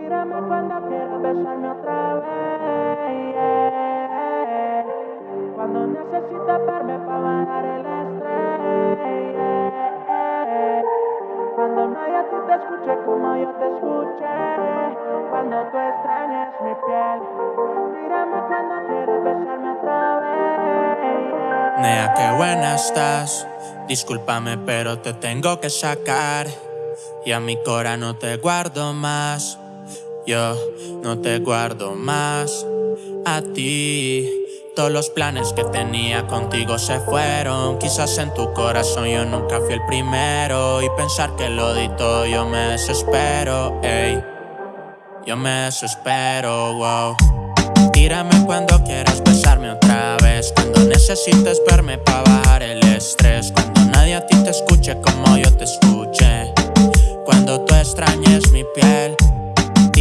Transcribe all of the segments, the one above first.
Tírame cuando quieras besarme otra vez. Cuando necesites verme para bajar el estrés. yeah. Cuando nadie a ti te escuche como yo te escuché. Cuando tú extrañes mi piel. Tírame cuando quieras besarme otra vez. Nea, qué buena estás. Discúlpame, pero te tengo que sacar. Y a mi cora no te guardo más. Yo no te guardo más. A ti. Todos los planes que tenía contigo se fueron. Quizás en tu corazón yo nunca fui el primero. Y pensar que lo di todo, yo me desespero. Ey. Yo me desespero, wow. Tírame cuando quieras besarme otra vez. Cuando necesites verme para bajar el estrés.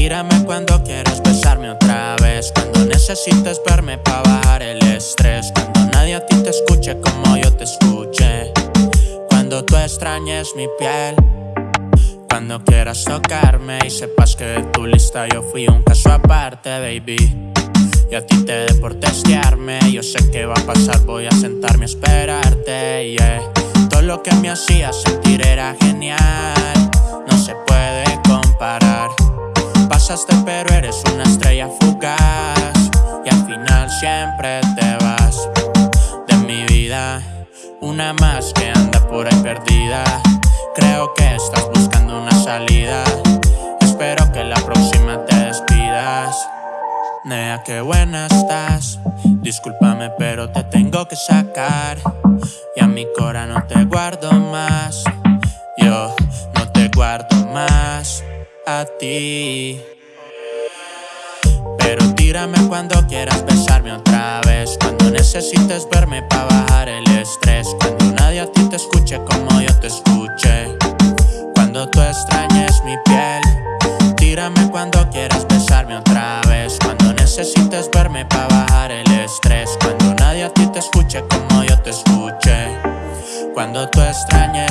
Tírame cuando quieras besarme otra vez. Cuando necesites verme para bajar el estrés. Cuando nadie a ti te escuche como yo te escuché. Cuando tú extrañes mi piel. Cuando quieras tocarme y sepas que de tu lista yo fui un caso aparte, baby. Y a ti te dé por testearme. Yo sé que va a pasar, voy a sentarme a esperarte. Yeah. Todo lo que me hacía sentir era genial. No se puede comparar. Pero eres una estrella fugaz. Y al final siempre te vas de mi vida. Una más que anda por ahí perdida. Creo que estás buscando una salida. Espero que la próxima te despidas. Nea, qué buena estás. Discúlpame, pero te tengo que sacar. Y a mi cora no te guardo más. Yo no te guardo más a ti. Tírame cuando quieras besarme otra vez. Cuando necesites verme para bajar el estrés. Cuando nadie a ti te escuche como yo te escuché. Cuando tú extrañes mi piel. Tírame cuando quieras besarme otra vez. Cuando necesites verme para bajar el estrés. Cuando nadie a ti te escuche como yo te escuché. Cuando tú extrañes